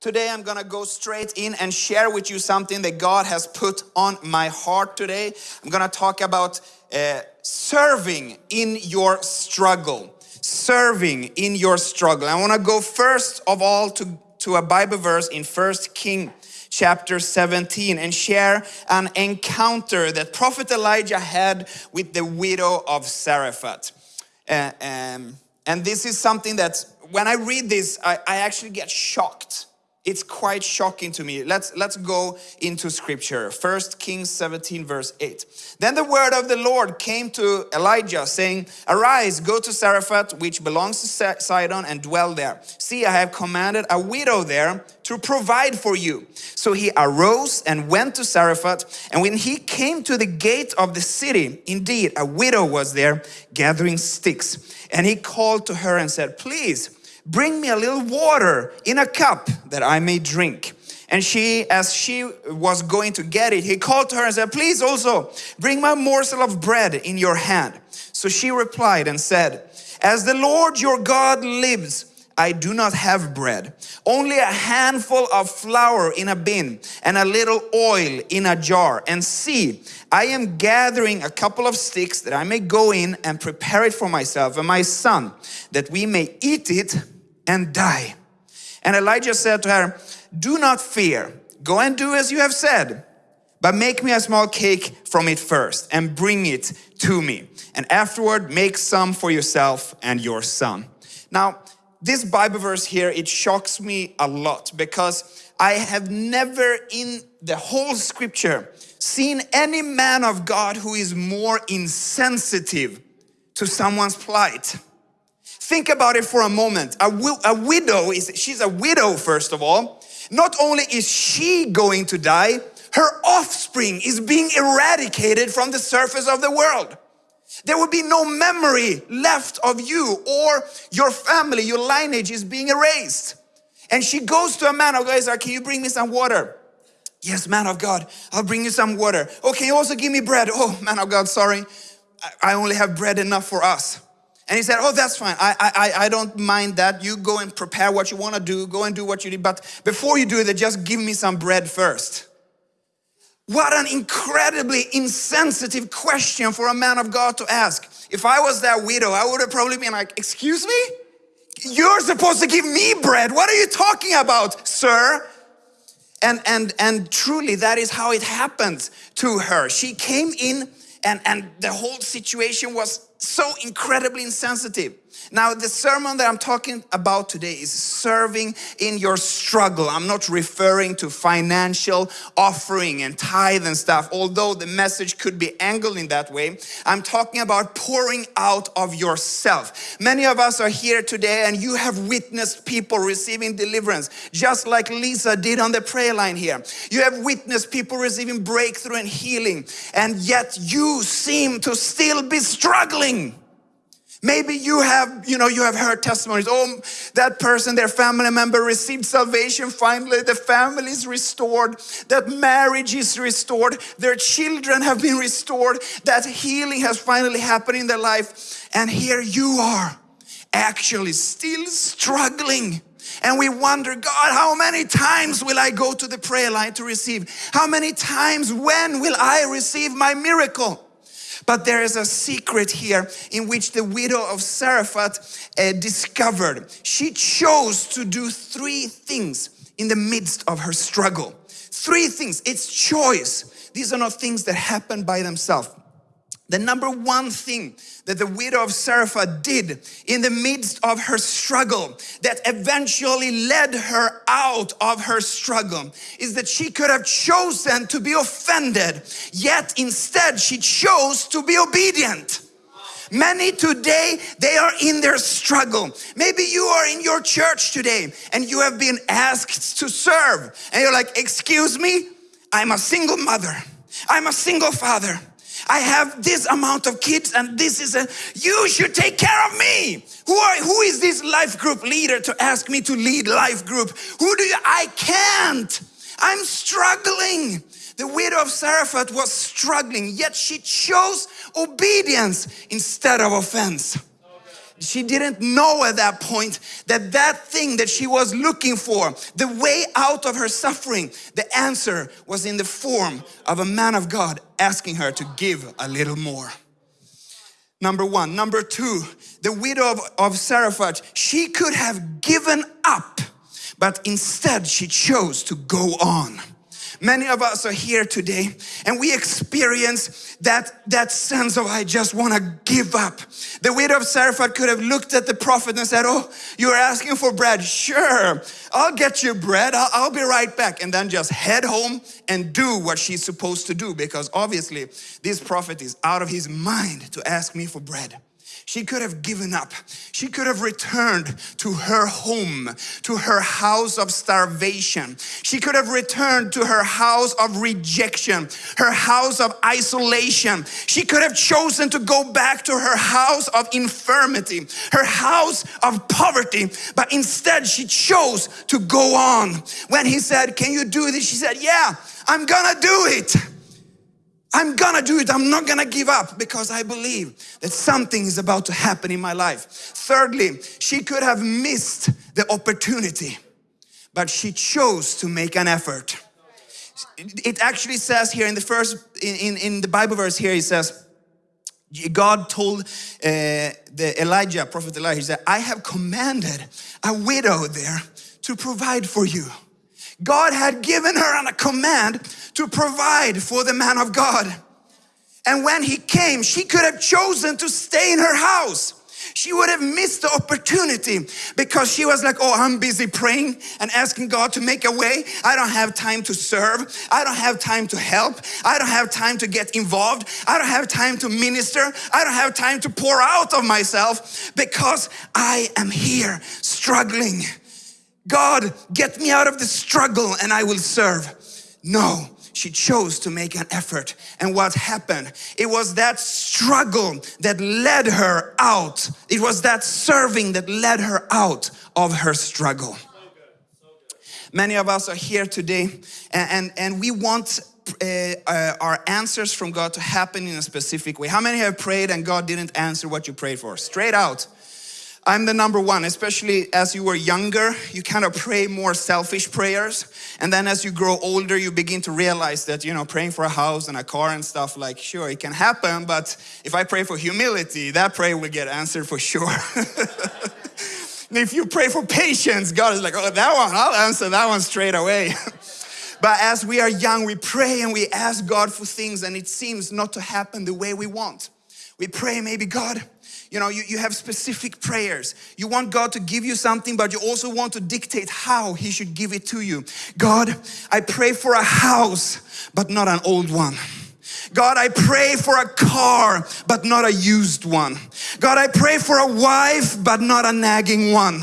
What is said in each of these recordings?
Today I'm gonna go straight in and share with you something that God has put on my heart today. I'm gonna talk about uh, serving in your struggle. Serving in your struggle. I wanna go first of all to, to a Bible verse in First King chapter 17 and share an encounter that prophet Elijah had with the widow of Zarephath. Uh, um, and this is something that when I read this, I, I actually get shocked it's quite shocking to me. Let's, let's go into scripture. First Kings 17 verse 8. Then the word of the Lord came to Elijah saying, Arise, go to Zarephath, which belongs to Sidon, and dwell there. See, I have commanded a widow there to provide for you. So he arose and went to Zarephath. And when he came to the gate of the city, indeed, a widow was there gathering sticks. And he called to her and said, Please, bring me a little water in a cup that I may drink. And she, as she was going to get it, he called to her and said, please also bring my morsel of bread in your hand. So she replied and said, as the Lord your God lives, I do not have bread, only a handful of flour in a bin and a little oil in a jar. And see, I am gathering a couple of sticks that I may go in and prepare it for myself and my son, that we may eat it and die. And Elijah said to her, do not fear, go and do as you have said, but make me a small cake from it first and bring it to me. And afterward, make some for yourself and your son. Now, this Bible verse here, it shocks me a lot because I have never in the whole scripture seen any man of God who is more insensitive to someone's plight. Think about it for a moment. A, a widow is, she's a widow first of all. Not only is she going to die, her offspring is being eradicated from the surface of the world. There will be no memory left of you or your family, your lineage is being erased. And she goes to a man of God, can you bring me some water? Yes, man of God, I'll bring you some water. Oh, can you also give me bread? Oh, man of God, sorry. I only have bread enough for us. And he said, oh, that's fine. I, I, I don't mind that. You go and prepare what you want to do. Go and do what you need. But before you do that, just give me some bread first. What an incredibly insensitive question for a man of God to ask. If I was that widow, I would have probably been like, excuse me? You're supposed to give me bread. What are you talking about, sir? And, and, and truly that is how it happened to her. She came in and, and the whole situation was so incredibly insensitive. Now, the sermon that I'm talking about today is serving in your struggle. I'm not referring to financial offering and tithe and stuff, although the message could be angled in that way. I'm talking about pouring out of yourself. Many of us are here today and you have witnessed people receiving deliverance, just like Lisa did on the prayer line here. You have witnessed people receiving breakthrough and healing, and yet you seem to still be struggling. Maybe you have, you know, you have heard testimonies. Oh, that person, their family member received salvation. Finally, the family is restored. That marriage is restored. Their children have been restored. That healing has finally happened in their life. And here you are, actually still struggling. And we wonder, God, how many times will I go to the prayer line to receive? How many times, when will I receive my miracle? But there is a secret here in which the widow of Zarephath uh, discovered. She chose to do three things in the midst of her struggle. Three things, it's choice. These are not things that happen by themselves. The number one thing that the widow of Zarephath did in the midst of her struggle that eventually led her out of her struggle is that she could have chosen to be offended, yet instead she chose to be obedient. Many today, they are in their struggle. Maybe you are in your church today and you have been asked to serve and you're like, excuse me, I'm a single mother. I'm a single father. I have this amount of kids and this is a, you should take care of me. Who are, who is this life group leader to ask me to lead life group? Who do you, I can't. I'm struggling. The widow of Zarephath was struggling, yet she chose obedience instead of offense. She didn't know at that point that that thing that she was looking for, the way out of her suffering, the answer was in the form of a man of God asking her to give a little more. Number one. Number two, the widow of, of she could have given up, but instead she chose to go on. Many of us are here today and we experience that, that sense of, I just want to give up. The widow of Zarephath could have looked at the prophet and said, oh, you're asking for bread. Sure, I'll get you bread. I'll, I'll be right back. And then just head home and do what she's supposed to do because obviously this prophet is out of his mind to ask me for bread. She could have given up. She could have returned to her home, to her house of starvation. She could have returned to her house of rejection, her house of isolation. She could have chosen to go back to her house of infirmity, her house of poverty, but instead she chose to go on. When he said, Can you do this? She said, Yeah, I'm gonna do it. I'm gonna do it. I'm not gonna give up because I believe that something is about to happen in my life. Thirdly, she could have missed the opportunity, but she chose to make an effort. It actually says here in the first, in, in the Bible verse here, it says, God told uh, the Elijah, prophet Elijah, he said, I have commanded a widow there to provide for you. God had given her a command to provide for the man of God. And when he came, she could have chosen to stay in her house. She would have missed the opportunity because she was like, oh, I'm busy praying and asking God to make a way. I don't have time to serve. I don't have time to help. I don't have time to get involved. I don't have time to minister. I don't have time to pour out of myself because I am here struggling. God, get me out of the struggle and I will serve. No, she chose to make an effort. And what happened? It was that struggle that led her out. It was that serving that led her out of her struggle. Many of us are here today and, and, and we want uh, uh, our answers from God to happen in a specific way. How many have prayed and God didn't answer what you prayed for? Straight out. I'm the number one, especially as you were younger, you kind of pray more selfish prayers. And then as you grow older, you begin to realize that, you know, praying for a house and a car and stuff like, sure, it can happen, but if I pray for humility, that prayer will get answered for sure. if you pray for patience, God is like, oh, that one, I'll answer that one straight away. but as we are young, we pray and we ask God for things and it seems not to happen the way we want. We pray, maybe God, you know, you, you have specific prayers. You want God to give you something, but you also want to dictate how He should give it to you. God, I pray for a house, but not an old one. God, I pray for a car, but not a used one. God, I pray for a wife, but not a nagging one.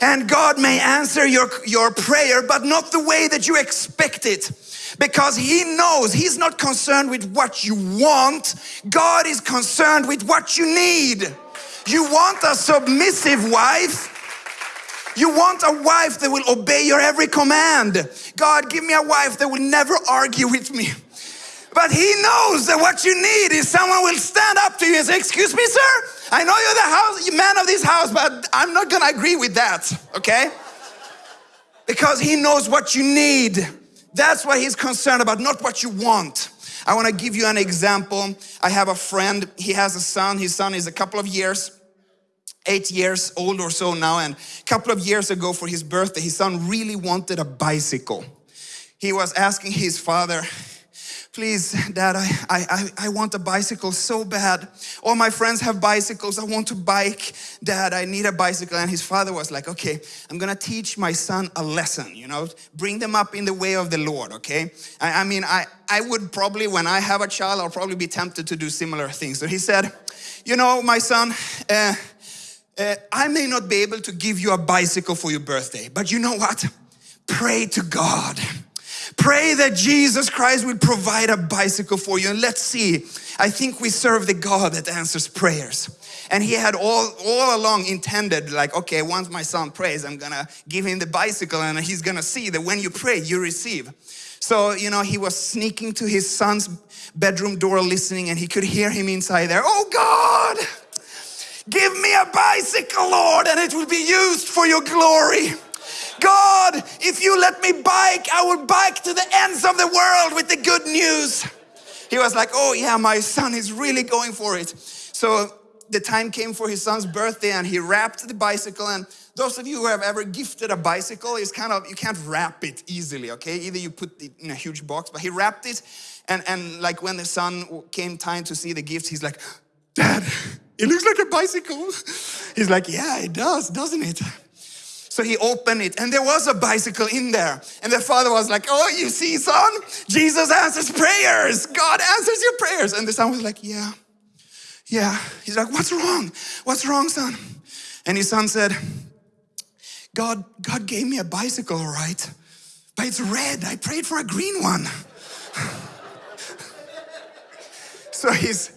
And God may answer your, your prayer, but not the way that you expect it because he knows he's not concerned with what you want. God is concerned with what you need. You want a submissive wife. You want a wife that will obey your every command. God, give me a wife that will never argue with me. But he knows that what you need is someone will stand up to you and say, excuse me, sir, I know you're the house, man of this house, but I'm not gonna agree with that, okay? Because he knows what you need. That's what he's concerned about, not what you want. I want to give you an example. I have a friend, he has a son. His son is a couple of years, eight years old or so now. And a couple of years ago for his birthday, his son really wanted a bicycle. He was asking his father, please dad I, I i want a bicycle so bad. All my friends have bicycles. I want to bike. Dad i need a bicycle. And his father was like okay i'm gonna teach my son a lesson you know? Bring them up in the way of the lord okay? I, I mean i i would probably when i have a child i'll probably be tempted to do similar things. So he said you know my son uh, uh, i may not be able to give you a bicycle for your birthday but you know what? Pray to god Pray that Jesus Christ will provide a bicycle for you and let's see. I think we serve the God that answers prayers. And he had all, all along intended like, okay, once my son prays, I'm gonna give him the bicycle and he's gonna see that when you pray, you receive. So, you know, he was sneaking to his son's bedroom door listening and he could hear him inside there, oh God, Give me a bicycle, Lord, and it will be used for your glory. God, if you let me bike, I will bike to the ends of the world with the good news. He was like, Oh, yeah, my son is really going for it. So the time came for his son's birthday and he wrapped the bicycle. And those of you who have ever gifted a bicycle is kind of you can't wrap it easily okay? Either you put it in a huge box but he wrapped it. And and like when the son came time to see the gifts he's like dad it looks like a bicycle. He's like yeah it does doesn't it so he opened it and there was a bicycle in there. And the father was like, Oh, you see, son, Jesus answers prayers. God answers your prayers. And the son was like, Yeah, yeah. He's like, What's wrong? What's wrong, son? And his son said, God, God gave me a bicycle, all right, but it's red. I prayed for a green one. so he's,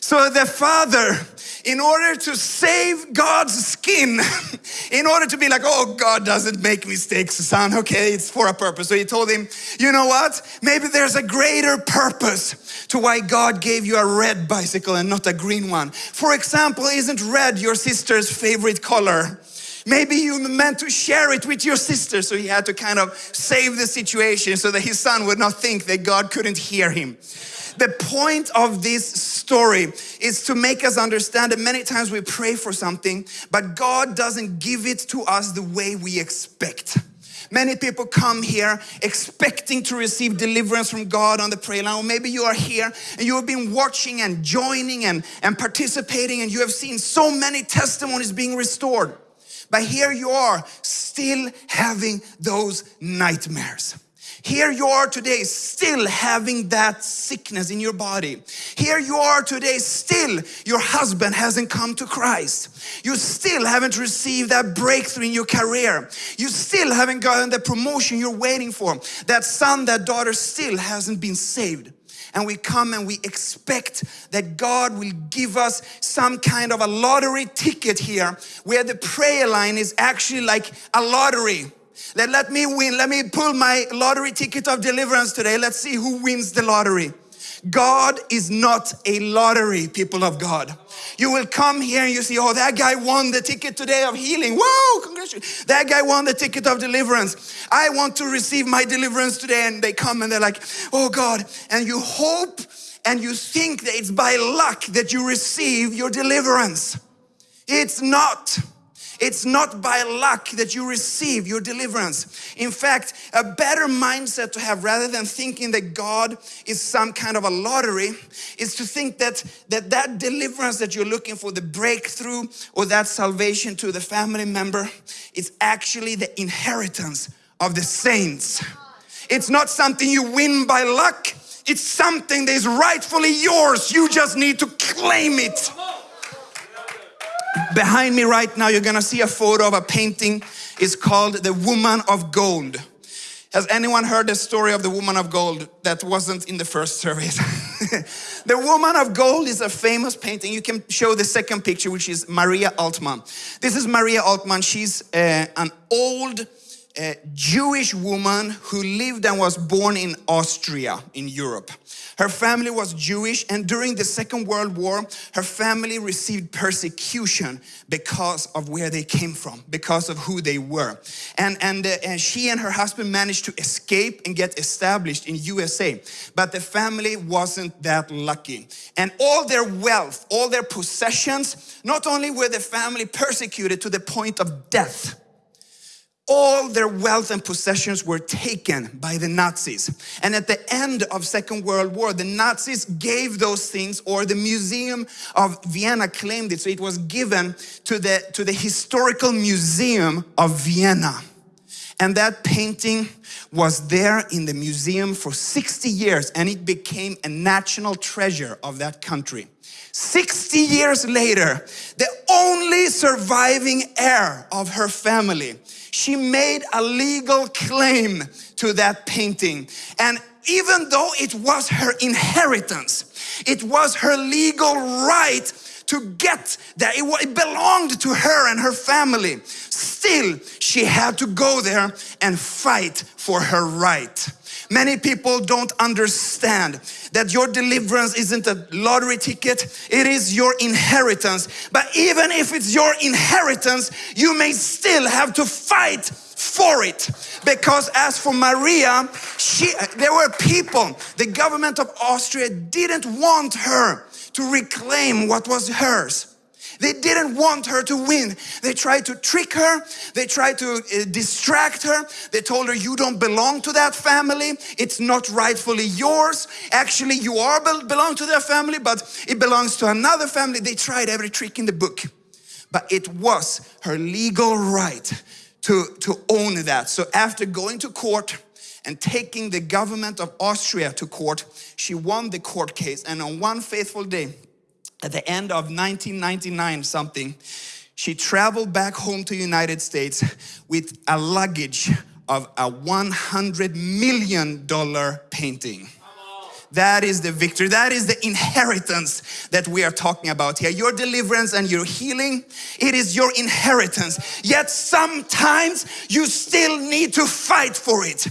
so the father, in order to save God's skin, in order to be like, oh, God doesn't make mistakes, son, okay, it's for a purpose. So he told him, you know what? Maybe there's a greater purpose to why God gave you a red bicycle and not a green one. For example, isn't red your sister's favorite color? Maybe you meant to share it with your sister, so he had to kind of save the situation so that his son would not think that God couldn't hear him. The point of this story is to make us understand that many times we pray for something, but God doesn't give it to us the way we expect. Many people come here expecting to receive deliverance from God on the prayer line. Or maybe you are here and you have been watching and joining and, and participating and you have seen so many testimonies being restored. But here you are still having those nightmares. Here you are today still having that sickness in your body. Here you are today still your husband hasn't come to Christ. You still haven't received that breakthrough in your career. You still haven't gotten the promotion you're waiting for. That son, that daughter still hasn't been saved and we come and we expect that God will give us some kind of a lottery ticket here where the prayer line is actually like a lottery. Let, let me win, let me pull my lottery ticket of deliverance today. Let's see who wins the lottery. God is not a lottery, people of God. You will come here and you see, oh, that guy won the ticket today of healing. Whoa, congratulations. That guy won the ticket of deliverance. I want to receive my deliverance today. And they come and they're like, oh God. And you hope and you think that it's by luck that you receive your deliverance. It's not. It's not by luck that you receive your deliverance. In fact, a better mindset to have rather than thinking that God is some kind of a lottery is to think that that, that deliverance that you're looking for, the breakthrough or that salvation to the family member, is actually the inheritance of the saints. It's not something you win by luck. It's something that is rightfully yours. You just need to claim it. Behind me right now, you're gonna see a photo of a painting. It's called The Woman of Gold. Has anyone heard the story of the woman of gold that wasn't in the first service? the woman of gold is a famous painting. You can show the second picture, which is Maria Altmann. This is Maria Altmann. She's uh, an old uh, Jewish woman who lived and was born in Austria in Europe. Her family was Jewish and during the Second World War, her family received persecution because of where they came from, because of who they were. And, and, uh, and she and her husband managed to escape and get established in USA. But the family wasn't that lucky. And all their wealth, all their possessions, not only were the family persecuted to the point of death, all their wealth and possessions were taken by the Nazis. And at the end of Second World War, the Nazis gave those things, or the Museum of Vienna claimed it, so it was given to the, to the Historical Museum of Vienna. And that painting was there in the museum for 60 years and it became a national treasure of that country. 60 years later, the only surviving heir of her family she made a legal claim to that painting. And even though it was her inheritance, it was her legal right to get that. It, it belonged to her and her family. Still, she had to go there and fight for her right. Many people don't understand that your deliverance isn't a lottery ticket, it is your inheritance. But even if it's your inheritance, you may still have to fight for it. Because as for Maria, she, there were people, the government of Austria didn't want her to reclaim what was hers. They didn't want her to win. They tried to trick her. They tried to uh, distract her. They told her, you don't belong to that family. It's not rightfully yours. Actually, you are belong to that family, but it belongs to another family. They tried every trick in the book. But it was her legal right to, to own that. So after going to court, and taking the government of Austria to court, she won the court case. And on one faithful day, at the end of 1999 something, she traveled back home to the United States with a luggage of a 100 million dollar painting. That is the victory. That is the inheritance that we are talking about here. Your deliverance and your healing, it is your inheritance. Yet sometimes you still need to fight for it.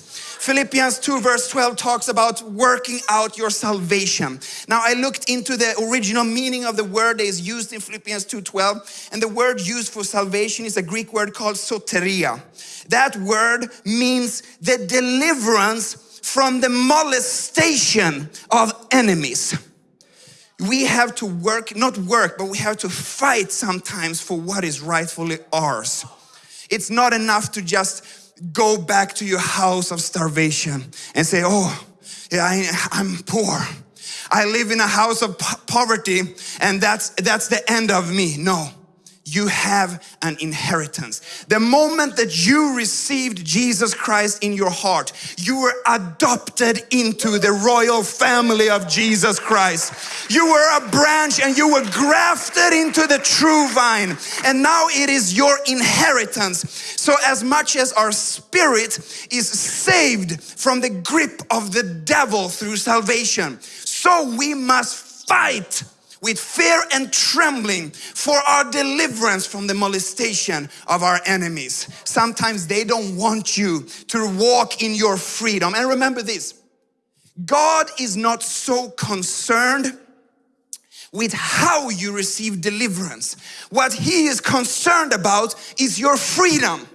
Philippians 2 verse 12 talks about working out your salvation. Now I looked into the original meaning of the word that is used in Philippians 2.12 and the word used for salvation is a Greek word called soteria. That word means the deliverance from the molestation of enemies. We have to work, not work, but we have to fight sometimes for what is rightfully ours. It's not enough to just go back to your house of starvation and say, oh, yeah, I, I'm poor. I live in a house of po poverty and that's, that's the end of me. No, you have an inheritance. The moment that you received Jesus Christ in your heart, you were adopted into the royal family of Jesus Christ. You were a branch and you were grafted into the true vine. And now it is your inheritance. So as much as our spirit is saved from the grip of the devil through salvation, so we must fight with fear and trembling for our deliverance from the molestation of our enemies. Sometimes they don't want you to walk in your freedom. And remember this, God is not so concerned with how you receive deliverance. What he is concerned about is your freedom.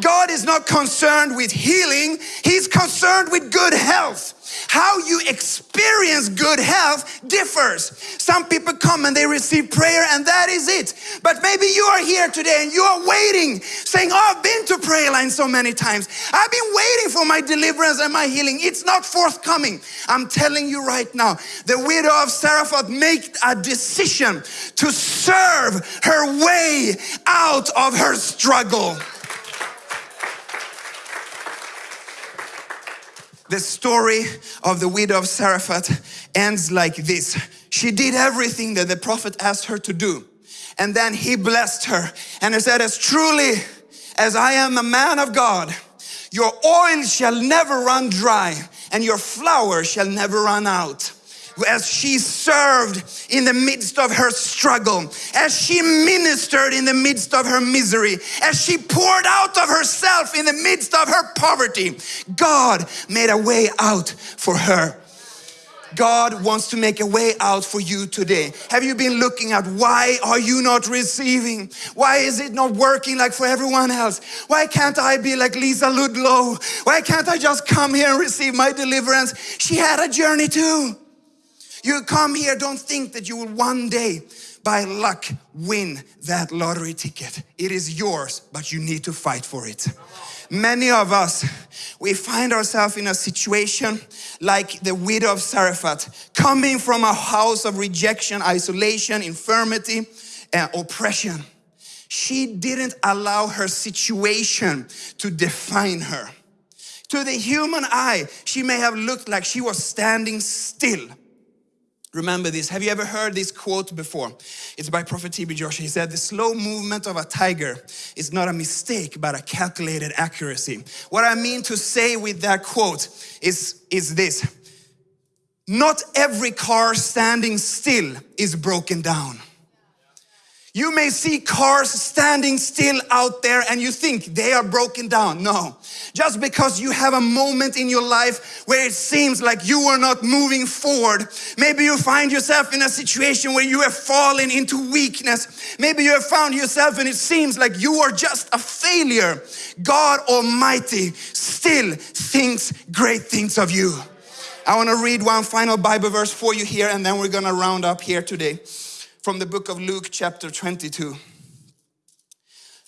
God is not concerned with healing, He's concerned with good health. How you experience good health differs. Some people come and they receive prayer and that is it. But maybe you are here today and you are waiting, saying, oh, I've been to prayer line so many times. I've been waiting for my deliverance and my healing. It's not forthcoming. I'm telling you right now, the widow of Zarephath made a decision to serve her way out of her struggle. The story of the widow of Zarephath ends like this. She did everything that the prophet asked her to do. And then he blessed her and he said, as truly as I am a man of God, your oil shall never run dry and your flour shall never run out as she served in the midst of her struggle, as she ministered in the midst of her misery, as she poured out of herself in the midst of her poverty, God made a way out for her. God wants to make a way out for you today. Have you been looking at why are you not receiving? Why is it not working like for everyone else? Why can't I be like Lisa Ludlow? Why can't I just come here and receive my deliverance? She had a journey too. You come here, don't think that you will one day by luck win that lottery ticket. It is yours, but you need to fight for it. Many of us, we find ourselves in a situation like the widow of Zarephath, coming from a house of rejection, isolation, infirmity, and oppression. She didn't allow her situation to define her. To the human eye, she may have looked like she was standing still Remember this. Have you ever heard this quote before? It's by Prophet T.B. Joshua. He said, the slow movement of a tiger is not a mistake, but a calculated accuracy. What I mean to say with that quote is, is this. Not every car standing still is broken down. You may see cars standing still out there and you think they are broken down. No, just because you have a moment in your life where it seems like you are not moving forward. Maybe you find yourself in a situation where you have fallen into weakness. Maybe you have found yourself and it seems like you are just a failure. God Almighty still thinks great things of you. I want to read one final Bible verse for you here and then we're going to round up here today from the book of Luke, chapter 22.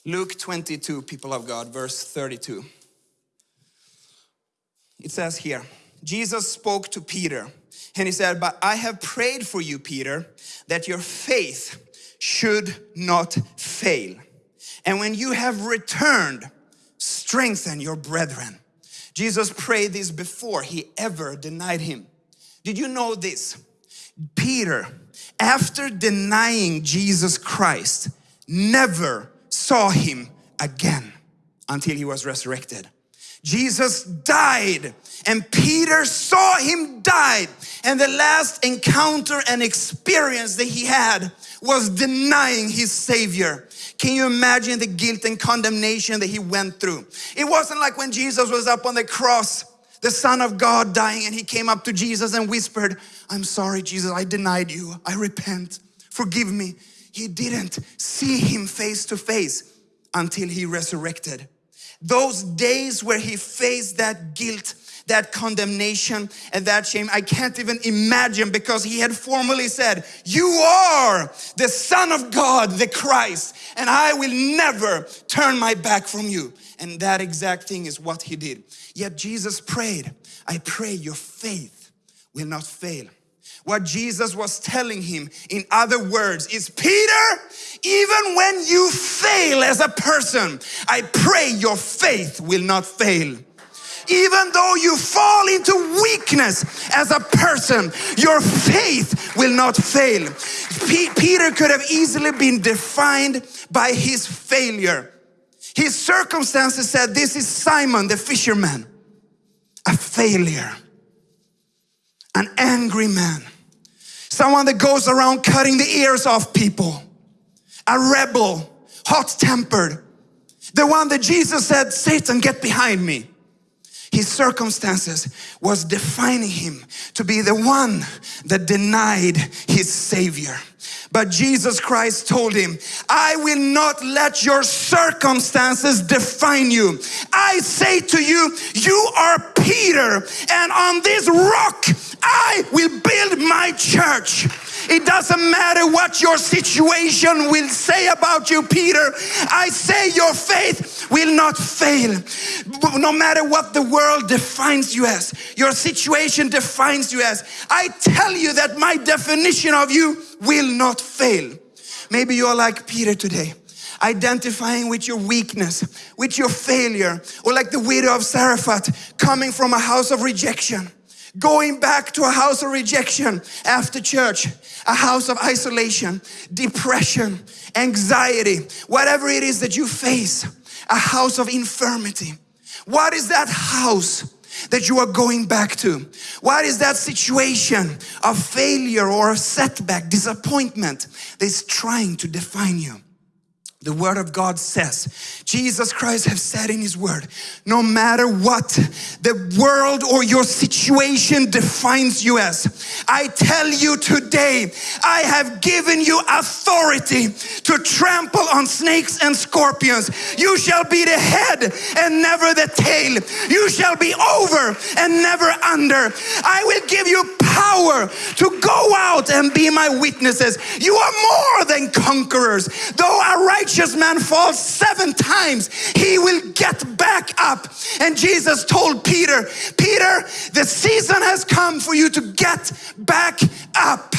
Luke 22, people of God, verse 32. It says here, Jesus spoke to Peter and he said, But I have prayed for you, Peter, that your faith should not fail. And when you have returned, strengthen your brethren. Jesus prayed this before he ever denied him. Did you know this? Peter after denying Jesus Christ, never saw him again until he was resurrected. Jesus died and Peter saw him die and the last encounter and experience that he had was denying his savior. Can you imagine the guilt and condemnation that he went through? It wasn't like when Jesus was up on the cross the Son of God dying and he came up to Jesus and whispered, I'm sorry, Jesus, I denied you. I repent. Forgive me. He didn't see him face to face until he resurrected. Those days where he faced that guilt, that condemnation and that shame, I can't even imagine because he had formally said, you are the Son of God, the Christ, and I will never turn my back from you. And that exact thing is what he did. Yet Jesus prayed, I pray your faith will not fail. What Jesus was telling him, in other words, is Peter, even when you fail as a person, I pray your faith will not fail even though you fall into weakness as a person, your faith will not fail. P Peter could have easily been defined by his failure. His circumstances said, this is Simon the fisherman, a failure, an angry man, someone that goes around cutting the ears off people, a rebel, hot-tempered, the one that Jesus said, Satan, get behind me. His circumstances was defining him to be the one that denied his savior. But Jesus Christ told him, I will not let your circumstances define you. I say to you, you are Peter and on this rock I will build my church. It doesn't matter what your situation will say about you, Peter. I say your faith will not fail. No matter what the world defines you as, your situation defines you as. I tell you that my definition of you will not fail. Maybe you're like Peter today identifying with your weakness, with your failure, or like the widow of Zarephath, coming from a house of rejection, going back to a house of rejection after church, a house of isolation, depression, anxiety, whatever it is that you face, a house of infirmity. What is that house? that you are going back to? What is that situation of failure or setback, disappointment that is trying to define you? The word of God says, Jesus Christ has said in his word, no matter what the world or your situation defines you as, I tell you today, I have given you authority to trample on snakes and scorpions. You shall be the head and never the tail. You shall be over and never under. I will give you power to go out and be my witnesses. You are more than conquerors. Though a righteous man falls seven times, he will get back up. And Jesus told Peter, Peter, the season has come for you to get back up.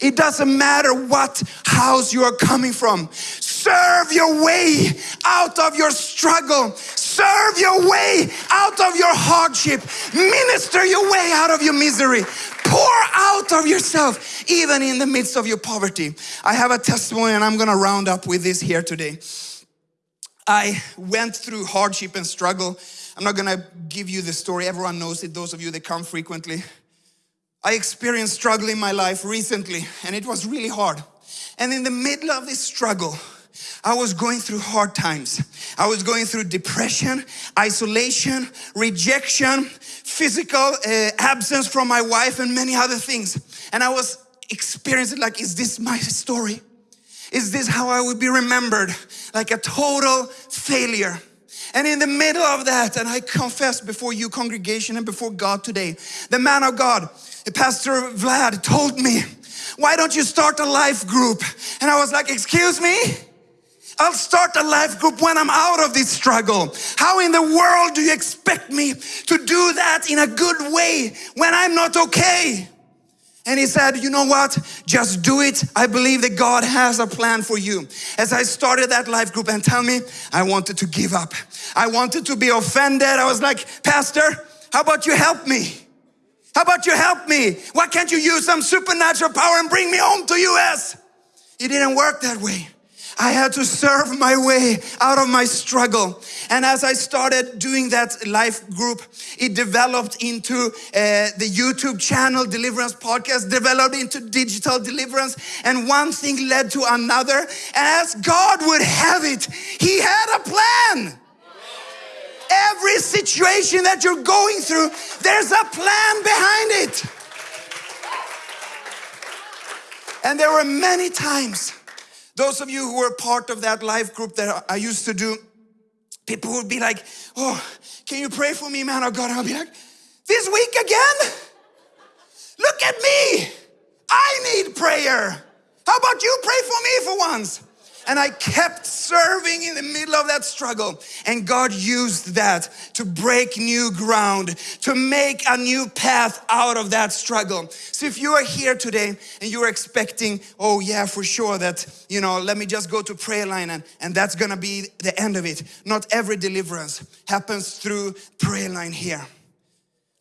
It doesn't matter what house you are coming from. Serve your way out of your struggle. Serve your way out of your hardship. Minister your way out of your misery. Pour out of yourself, even in the midst of your poverty. I have a testimony and I'm gonna round up with this here today. I went through hardship and struggle. I'm not gonna give you the story, everyone knows it, those of you that come frequently. I experienced struggle in my life recently and it was really hard. And in the middle of this struggle, I was going through hard times. I was going through depression, isolation, rejection, physical uh, absence from my wife, and many other things. And I was experiencing like, is this my story? Is this how I would be remembered? Like a total failure. And in the middle of that, and I confess before you congregation and before God today, the man of God, the Pastor Vlad told me, why don't you start a life group? And I was like, excuse me? I'll start a life group when I'm out of this struggle. How in the world do you expect me to do that in a good way when I'm not okay? And he said, you know what? Just do it. I believe that God has a plan for you. As I started that life group and tell me, I wanted to give up. I wanted to be offended. I was like, Pastor, how about you help me? How about you help me? Why can't you use some supernatural power and bring me home to US? It didn't work that way. I had to serve my way out of my struggle. And as I started doing that life group, it developed into uh, the YouTube channel, Deliverance Podcast, developed into digital deliverance. And one thing led to another. And as God would have it, He had a plan. Every situation that you're going through, there's a plan behind it. And there were many times those of you who were part of that life group that I used to do, people would be like, oh, can you pray for me, man of God? I'll be like, this week again? Look at me. I need prayer. How about you pray for me for once? And I kept serving in the middle of that struggle. And God used that to break new ground, to make a new path out of that struggle. So if you are here today and you're expecting, oh yeah, for sure that, you know, let me just go to prayer line and, and that's gonna be the end of it. Not every deliverance happens through prayer line here.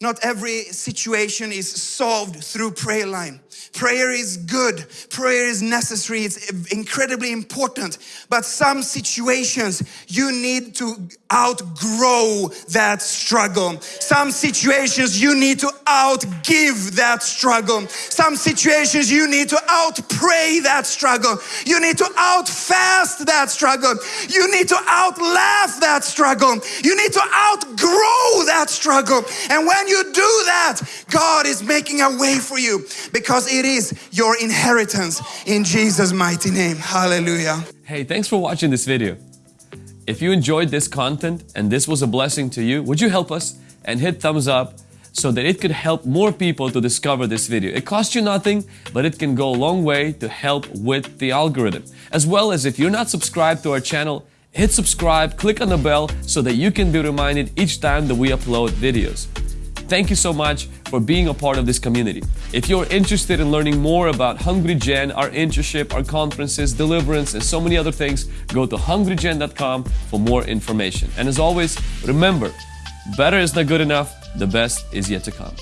Not every situation is solved through prayer line. Prayer is good. Prayer is necessary. It's incredibly important. But some situations you need to outgrow that struggle. Some situations you need to outgive that struggle. Some situations you need to outpray that struggle. You need to outfast that struggle. You need to outlaugh that struggle. You need to outgrow that struggle. And when you do that, God is making a way for you because it is your inheritance in Jesus' mighty name. Hallelujah. Hey, thanks for watching this video. If you enjoyed this content and this was a blessing to you, would you help us and hit thumbs up so that it could help more people to discover this video. It costs you nothing, but it can go a long way to help with the algorithm. As well as if you're not subscribed to our channel, hit subscribe, click on the bell so that you can be reminded each time that we upload videos. Thank you so much for being a part of this community. If you're interested in learning more about Hungry Gen, our internship, our conferences, deliverance, and so many other things, go to hungrygen.com for more information. And as always, remember, better is not good enough, the best is yet to come.